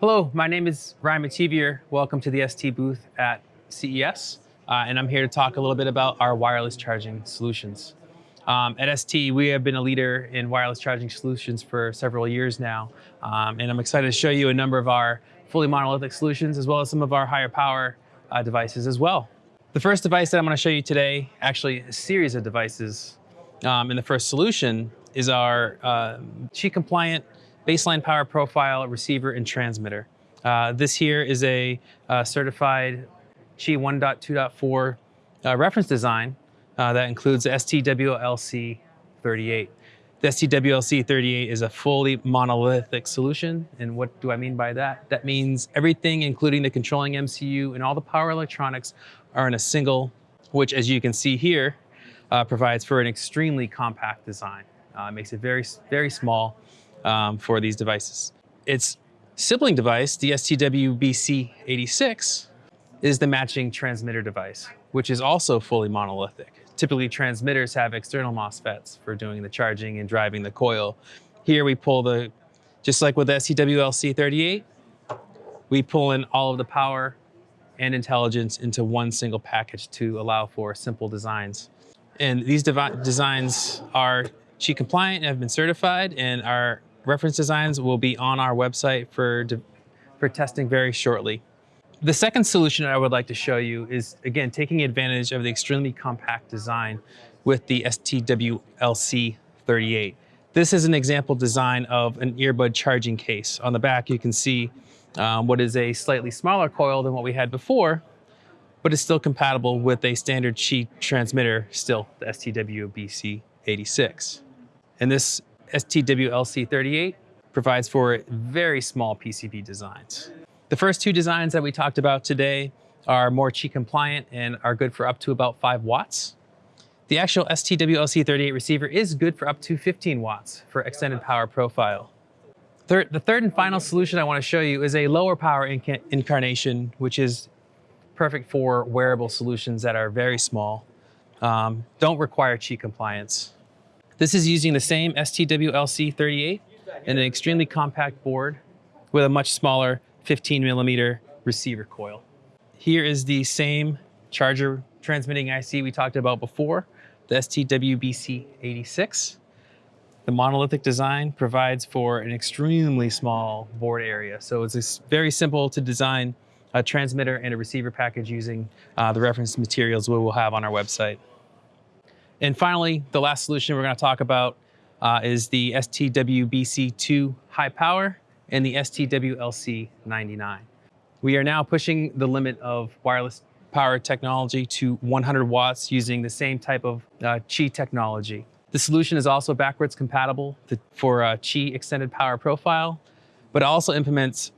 Hello, my name is Ryan Mativier. Welcome to the ST booth at CES. Uh, and I'm here to talk a little bit about our wireless charging solutions. Um, at ST, we have been a leader in wireless charging solutions for several years now. Um, and I'm excited to show you a number of our fully monolithic solutions as well as some of our higher power uh, devices as well. The first device that I'm going to show you today, actually a series of devices um, in the first solution, is our uh, Qi compliant baseline power profile receiver and transmitter. Uh, this here is a uh, certified Qi 1.2.4 uh, reference design uh, that includes the STWLC 38. The STWLC 38 is a fully monolithic solution. And what do I mean by that? That means everything, including the controlling MCU and all the power electronics are in a single, which as you can see here, uh, provides for an extremely compact design. Uh, makes it very, very small um, for these devices. Its sibling device, the STWBC86, is the matching transmitter device, which is also fully monolithic. Typically, transmitters have external MOSFETs for doing the charging and driving the coil. Here we pull the, just like with the STWLC38, we pull in all of the power and intelligence into one single package to allow for simple designs. And these designs are Qi compliant and have been certified, and our reference designs will be on our website for, for testing very shortly. The second solution I would like to show you is, again, taking advantage of the extremely compact design with the STWLC38. This is an example design of an earbud charging case. On the back, you can see um, what is a slightly smaller coil than what we had before, but it's still compatible with a standard Qi transmitter, still the STWBC86. And this STWLC38 provides for very small PCB designs. The first two designs that we talked about today are more Qi compliant and are good for up to about 5 watts. The actual STWLC38 receiver is good for up to 15 watts for extended power profile. Third, the third and final solution I want to show you is a lower power inca incarnation, which is perfect for wearable solutions that are very small, um, don't require Qi compliance. This is using the same STWLC38 and an extremely compact board with a much smaller 15 millimeter receiver coil. Here is the same charger transmitting IC we talked about before, the STWBC86. The monolithic design provides for an extremely small board area. So it's very simple to design a transmitter and a receiver package using uh, the reference materials we will have on our website. And finally, the last solution we're going to talk about uh, is the STWBC2 high power and the STWLC99. We are now pushing the limit of wireless power technology to 100 watts using the same type of uh, Qi technology. The solution is also backwards compatible to, for a Qi extended power profile, but also implements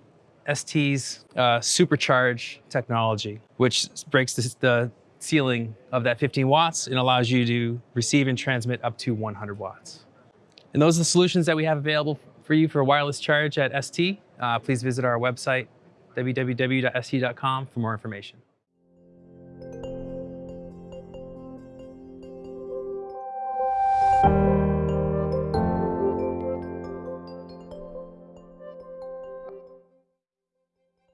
ST's uh, supercharge technology, which breaks the, the ceiling of that 15 watts and allows you to receive and transmit up to 100 watts. And those are the solutions that we have available for you for wireless charge at ST. Uh, please visit our website, www.st.com for more information.